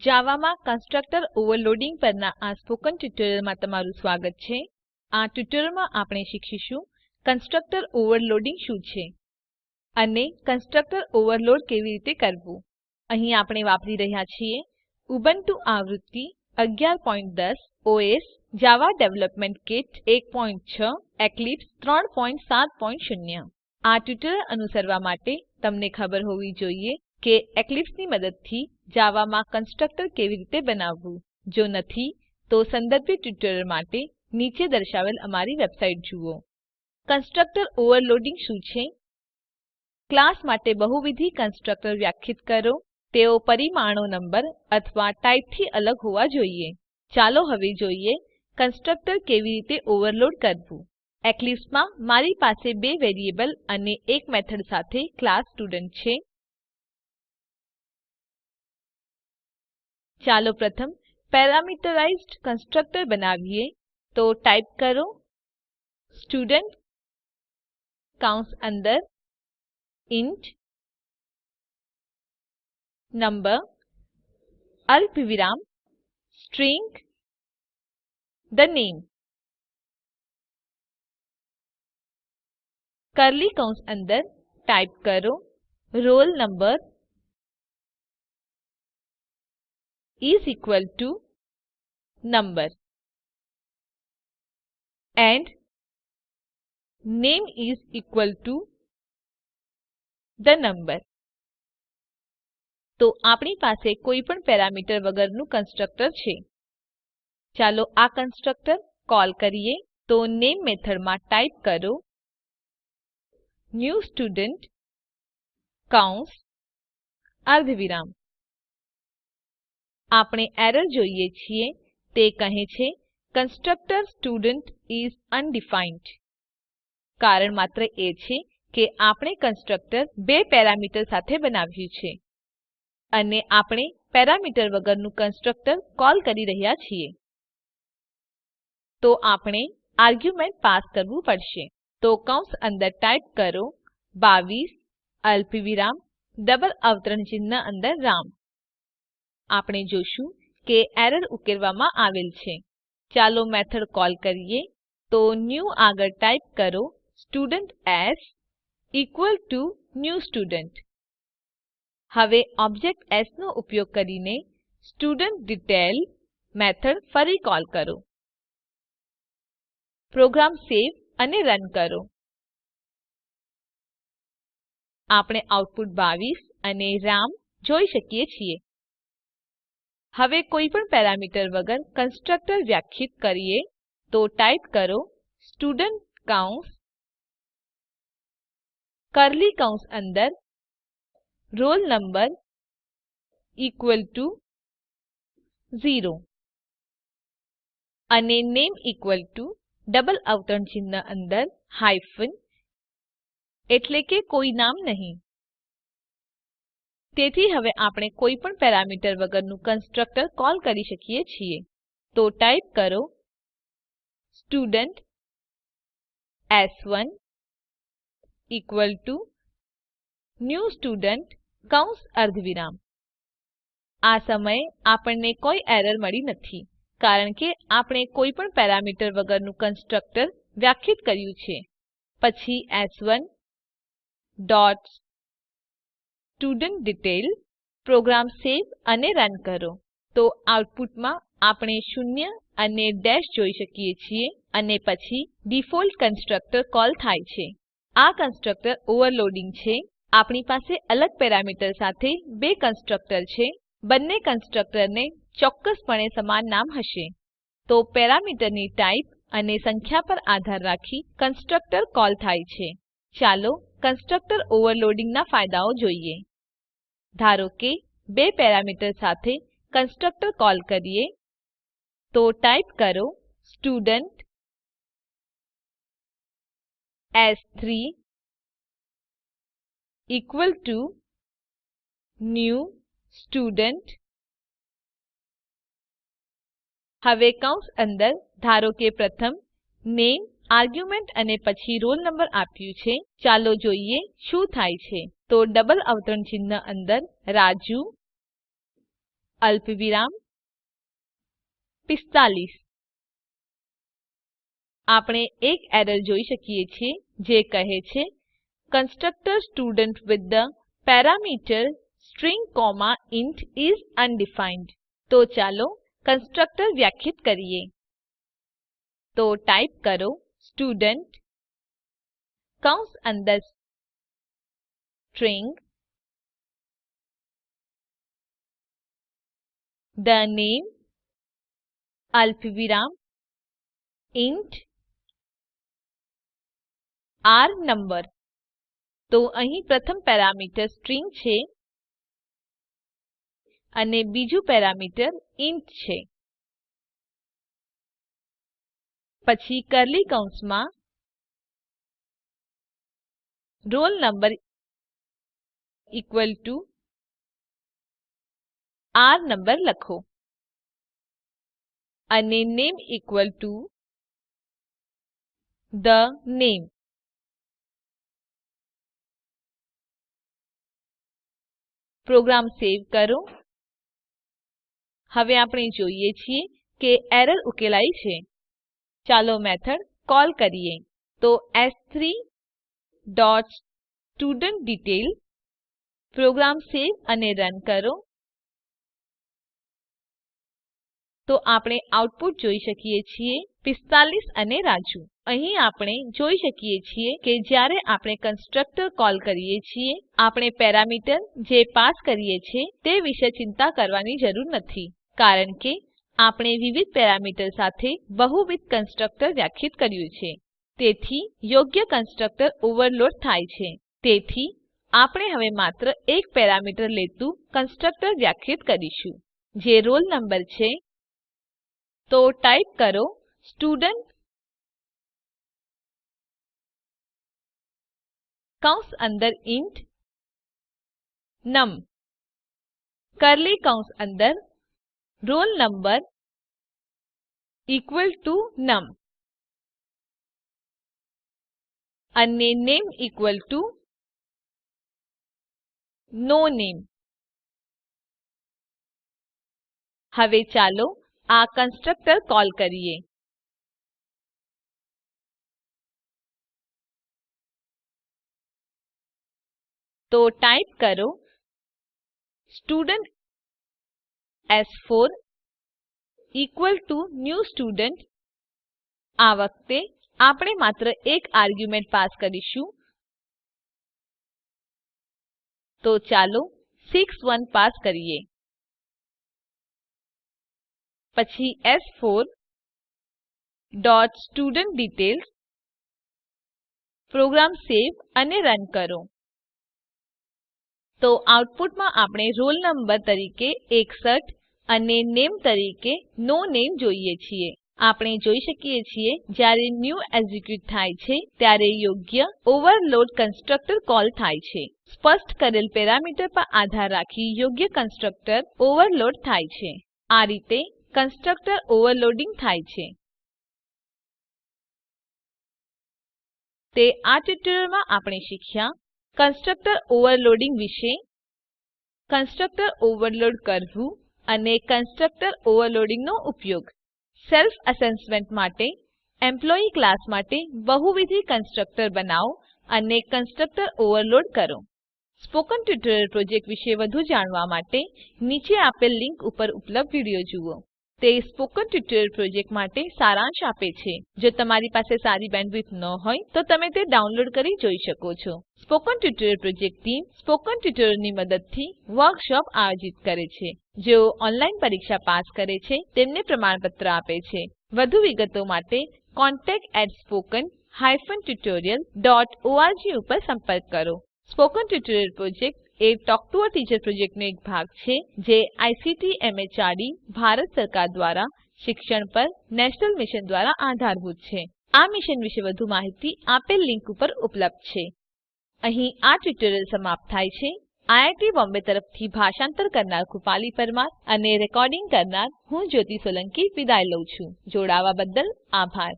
જાવામાં constructor overloading પરના આ સ્પોકન ટ્યુટોરીયલમાં તમારું સ્વાગત છે. આ ટ્યુટોરીયલમાં આપણે શીખીશું કન્સ્ટ્રક્ટર ઓવરલોડિંગ શું છે અને કન્સ્ટ્રક્ટર ઓવરલોડ કેવી રીતે કરવું. અહીં આપણે વાપરી રહ્યા છીએ ઉબુન્ટુ આવૃત્તિ 1110 OS Java development kit 16 Eclipse 370 આ ટ્યુટોરીયલ અનુસરવા માટે તમને ખબર હોવી જોઈએ કે એક્લિપ્સની મદદથી જાવામાં કન્સ્ટ્રક્ટર કેવી રીતે બનાવવું? જો નથી, તો સંદર્ભિત ટ્યુટોરીયલ માટે નીચે દર્શાવેલ અમારી વેબસાઇટ જુઓ. કન્સ્ટ્રક્ટર ઓવરલોડિંગ શું છે? ક્લાસ માટે બહુવિધ કન્સ્ટ્રક્ટર વ્યાખ્યાયિત કરો. તેઓ પરિમાણો નંબર અથવા ટાઇપથી અલગ હોવા જોઈએ. ચાલો હવે જોઈએ કન્સ્ટ્રક્ટર કેવી રીતે ઓવરલોડ કરવું. એક્લીપ્સમાં મારી પાસે બે વેરિયેબલ અને એક મેથડ સાથે ક્લાસ સ્ટુડન્ટ છે. ચાલો પ્રથમ પેરામીટરાઇઝ્ડ કન્સ્ટ્રક્ટર બનાવીએ. તો ટાઈપ કરો સ્ટુડન્ટ કૌંસ અંદર ઇન્ટ નંબર અલ્પવિરામ સ્ટ્રીંગ the name કર્લી કૌંસ અંદર ટાઈપ કરો roll number is equal to number and name is equal to the number તો આપણી પાસે કોઈ પણ પેરામીટર વગરનું કન્સ્ટ્રક્ટર છે. ચાલો આ કન્સ્ટ્રક્ટર કોલ કરીએ. તો નેમ મેથડમાં ટાઈપ કરો. ન્યૂ સ્ટુડન્ટ કૌંસ અર્ધવિરામ. આપણે એરર જોઈએ છીએ. તે કહે છે કન્સ્ટ્રક્ટર સ્ટુડન્ટ ઇસ અનડિફાઇન્ડ કારણ માત્ર એ છે કે આપણે કન્સ્ટ્રક્ટર બે પેરામીટર સાથે બનાવ્યું છે. અને આપણે પેરામીટર વગરનું કન્સ્ટ્રક્ટર કોલ કરી રહ્યા છીએ. તો આપણે આર્ગ્યુમેન્ટ પાસ કરવું પડશે. તો કૌંસ અંદર ટાઈપ કરો 22 અલ્પવિરામ, ડબલ અવતરણ ચિહ્ન અંદર રામ. આપણે જોશું કે એરર ઉકેલવામાં આવેલ છે. ચાલો મેથડ કોલ કરીએ. તો ન્યૂ આગળ ટાઈપ કરો, student s equal to new student. હવે ઓબ્જેક્ટ એસ નો ઉપયોગ કરીને સ્ટુડન્ટ ડિટેલ મેથડ ફરી કોલ કરો. પ્રોગ્રામ સેવ અને રન કરો. આપણે આઉટપુટ 22 અને રામ જોઈ શકીએ છીએ. હવે કોઈપણ પેરામીટર વગર કન્સ્ટ્રક્ટર વ્યાખ્યાયિત કરીએ તો ટાઈપ કરો સ્ટુડન્ટ કૌંસ, કર્લી કૌંસ અંદર roll number equal to 0 અને નામે equal to ડબલ અવતરણ ચિહ્ન અંદર હાયફન, એટલે કે કોઈ નામ નહીં. તેથી હવે આપણે કોઈ પણ પેરામીટર વગરનું કન્સ્ટ્રક્ટર કોલ કરી શકીએ છીએ. તો ટાઈપ કરો student s1 equal to new student કૌંસ અર્ધવિરામ. આ સમયે આપણને કોઈ એરર મળી નથી, કારણ કે આપણે કોઈ પણ પેરામીટર વગરનું કન્સ્ટ્રક્ટર વ્યાખ્યાયિત કર્યું છે. પછી s1 dot student detail program save અને રન કરો. તો આઉટપુટમાં આપણે શૂન્ય અને ડેશ જોઈ શકીએ છીએ અને પછી ડિફોલ્ટ કન્સ્ટ્રક્ટર કોલ થાય છે. આ કન્સ્ટ્રક્ટર ઓવરલોડિંગ છે. આપણી પાસે અલગ પેરામીટર સાથે બે કન્સ્ટ્રક્ટર છે. બંને કન્સ્ટ્રક્ટરને ચોક્કસપણે સમાન નામ હશે. તો પેરામીટરની ટાઇપ અને સંખ્યા પર આધાર રાખી કન્સ્ટ્રક્ટર કોલ થાય છે. ચાલો કન્સ્ટ્રક્ટર ઓવરલોડિંગના ફાયદાઓ જોઈએ. ધારો કે બે પેરામીટર સાથે કન્સ્ટ્રક્ટર કોલ કરીએ, તો ટાઈપ કરો student s3 equal to new student હવે કૌંસ અંદર ધારો કે પ્રથમ નામે, આર્ગ્યુમેન્ટ અને પછી roll number આપ્યું છે. ચાલો જોઈએ શું થાય છે. તો ડબલ અવતરણ ચિહ્ન અંદર રાજુ, અલ્પવિરામ 45 આપણે એક એરર જોઈ શકીએ છીએ જે કહે છે constructor student with the parameter string comma int is undefined તો ચાલો કન્સ્ટ્રક્ટર વ્યાખ્યાયિત કરીએ. તો ટાઈપ કરો સ્ટુડન્ટ કૌંસ અંદર સ્ટ્રીંગ the name અલ્પવિરામ ઇન્ટ r number. તો અહીં પ્રથમ પેરામીટર સ્ટ્રીંગ છે અને બીજું પેરામીટર ઇન્ટ છે. પછી કર્લી કૌંસમાં roll number equal to r number લખો. અને નામે equal to the name program સેવ કરો. હવે આપણે જોઈએ છીએ કે એરર ઉકેલાઈ છે. ચાલો મેથડ કોલ કરીએ. તો S3 dot student detail program save અને રન કરો. તો આપણે આઉટપુટ જોઈ શકીએ છીએ 45 અને રાજુ. અહીં આપણે જોઈ શકીએ છીએ કે જ્યારે આપણે કન્સ્ટ્રક્ટર કોલ કરીએ છીએ, આપણે પેરામીટર જે પાસ કરીએ છીએ તે વિશે ચિંતા કરવાની જરૂર નથી, કારણ કે આપણે વિવિધ પેરામીટર સાથે બહુવિધ કન્સ્ટ્રક્ટર વ્યાખ્યાયિત કર્યું છે. તેથી યોગ્ય કન્સ્ટ્રક્ટર ઓવરલોડ થાય છે. તેથી આપણે હવે માત્ર એક પેરામીટર લેતું કન્સ્ટ્રક્ટર વ્યાખ્યાયિત કરીશું, જે રોલ નંબર છે. તો ટાઈપ કરો સ્ટુડન્ટ કૌંસ અંદર ઇન્ટ, નમ કર્લી કૌંસ અંદર roll number equal to num અને નામે ઇકવલ ટુ નો નામે હવે ચાલો આ કન્સ્ટ્રક્ટર કોલ કરીએ તો ટાઈપ કરો સ્ટુડન્ટ એસ4 ઇકવલ ટુ ન્યૂ સ્ટુડન્ટ આ વખતે આપણે માત્ર એક આર્ગ્યુમેન્ટ પાસ કરીશું તો ચાલો 61 પાસ કરીએ. પછી s4 dot student detail program save અને રન કરો. તો આઉટપુટમાં આપણે રોલ નંબર તરીકે 61 અને નામે તરીકે નો નામે જોઈએ છીએ. આપણે જોઈ શકીએ છીએ, જ્યારે ન્યૂ એક્ઝિક્યુટ થાય છે, ત્યારે યોગ્ય ઓવરલોડ કન્સ્ટ્રક્ટર કોલ થાય છે. સ્પષ્ટ કરેલ પેરામીટર પર આધાર રાખી યોગ્ય કન્સ્ટ્રક્ટર ઓવરલોડ થાય છે. આ રીતે કન્સ્ટ્રક્ટર ઓવરલોડિંગ થાય છે. તે આ ટ્યુટોરીયલમાં આપણે શીખ્યા, કન્સ્ટ્રક્ટર ઓવરલોડિંગ વિશે, કન્સ્ટ્રક્ટર ઓવરલોડ કરવું અને કન્સ્ટ્રક્ટર ઓવરલોડિંગનો ઉપયોગ. સેલ્ફ અસેસમેન્ટ માટે, એમ્પ્લોયી ક્લાસ માટે બહુવિધ કન્સ્ટ્રક્ટર બનાવો અને કન્સ્ટ્રક્ટર ઓવરલોડ કરો. સ્પોકન ટ્યુટોરિયલ પ્રોજેક્ટ વિશે વધુ જાણવા માટે નીચે આપેલ લીંક ઉપર ઉપલબ્ધ વીડિયો જુઓ. તે સ્પોકન ટ્યુટોરીયલ પ્રોજેક્ટ માટે સારાંશ આપે છે. જો તમારી પાસે સારી બેન્ડવિડ્થ ન હોય, તો તમે તે ડાઉનલોડ કરી જોઈ શકો છો. Spoken tutorial project team spoken ટ્યુટોરીયલોની મદદથી વર્કશોપ આયોજિત કરે છે. જેઓ ઓનલાઈન પરીક્ષા પાસ કરે છે, તેમને પ્રમાણપત્ર આપે છે. વધુ વિગતો માટે contactspoken tutorialorg ઉપર સંપર્ક કરો. Spoken tutorial project a talk to a teacher પ્રોજેક્ટનો એક ભાગ છે, જે આઈસીટી એમએચઆરડી ભારત સરકાર દ્વારા શિક્ષણ પર નેશનલ મિશન દ્વારા આધારભૂત છે. આ મિશન વિશે વધુ માહિતી આપેલ લિંક ઉપર ઉપલબ્ધ છે. અહીં આ ટ્યુટોરીયલ સમાપ્ત થાય છે. આઈઆઈટી બોમ્બે તરફથી ભાષાંતર કરનાર કૃપાલી પરમાર અને રેકોર્ડિંગ કરનાર હું જ્યોતિ સોલંકી વિદાય લઉં છું. જોડાવા બદલ આભાર.